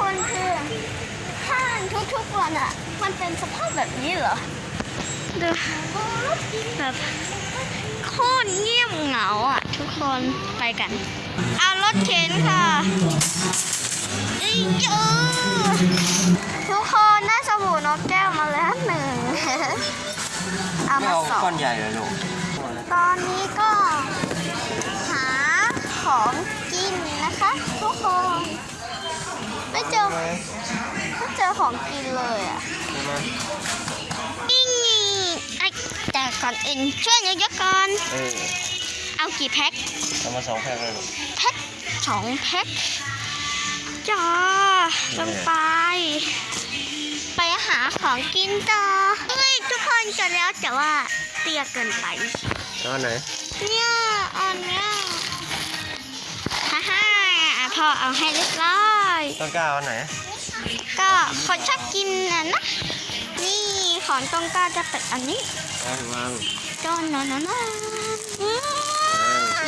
คนคือห้างทุกๆวันอะ มันเป็นสภาพแบบนี้เหรอดูแบบโคตรเงียบเหงาอะ ทุกคนไปกัน เอารถเข็นค่ะอีเยอะทุกคนได้สบู่นกแก้วมาแล้วหนึ่งเอาไม่มาเอาสองก้อนใหญ่เลยลูกตอนนี้ก็หาของกินนะคะทุกคน ไม่เจอไม่เจอของกินเลยอะใช่ไหมอิงไอแต่ก่อนอื่นช่วยเยอะๆก่อนเออเอากี่แพ็คเอามาสองแพ็คเลยลูกแพ็คสองแพ็คจ้าลงไป ไปหาของกินต่อเฮ้ยทุกคนจะแล้วแต่ว่าเตี้ยเกินไปเอาอันไหนเนี่ยอันเนี้ยฮ่าฮ่าอะพ่อเอาให้เรียบร้อย ต้นกล้าเอาอันไหน ก็คนชอบกินอะนะ นี่ของตรงกล้าจะเป็นอันนี้เอาวางจอนนอนน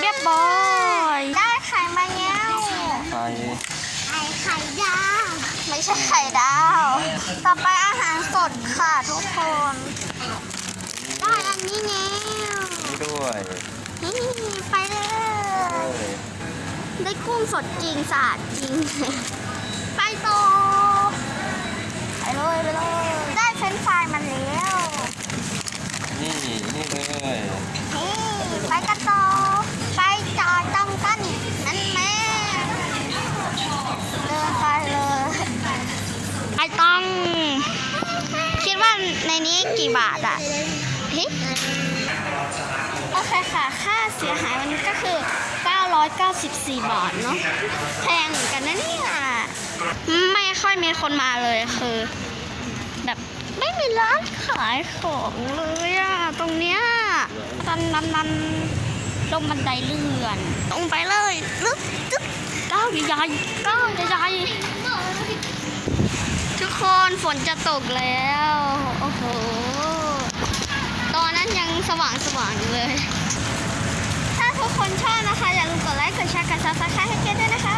เรียบร้อยได้ไข่มาแล้วไปไข่ไข่ดาวไม่ใช่ไข่ดาว ต่อไปอาหารสดค่ะทุกคน ได้อันนี้แล้วนี่ด้วย นี่ไปเลเอยอ ได้กุ้งสดจริงสะอาดจริง ไปต่อไปเลยไปเลยได้เฟรนช์ฟรายมาแล้วนี่นี่เลยนี่ไปกันต่อไปจอดตรงกันนั่นแม่เดินไปเลยไปต้อง คิดว่าในนี้กี่บาทอะโอเคค่ะ ค่าเสียหายวันนี้ก็คือ 994 บาทเนาะแพงเหมือนกันนะเนี่ยไม่ค่อยมีคนมาเลยคือ แบบไม่มีร้านขายของเลยอะตรงเนี้ยดันดันดันลงบันไดเลื่อนลงไปเลยลึกตึ๊กก้าวใหญ่ก้าวใหญ่ทุกคนฝนจะตกแล้ว โอ้โห ตอนนั้นยังสว่างสว่างๆอยู่เลย ถ้าทุกคนชอบนะคะอย่า ลืมกดไลค์ก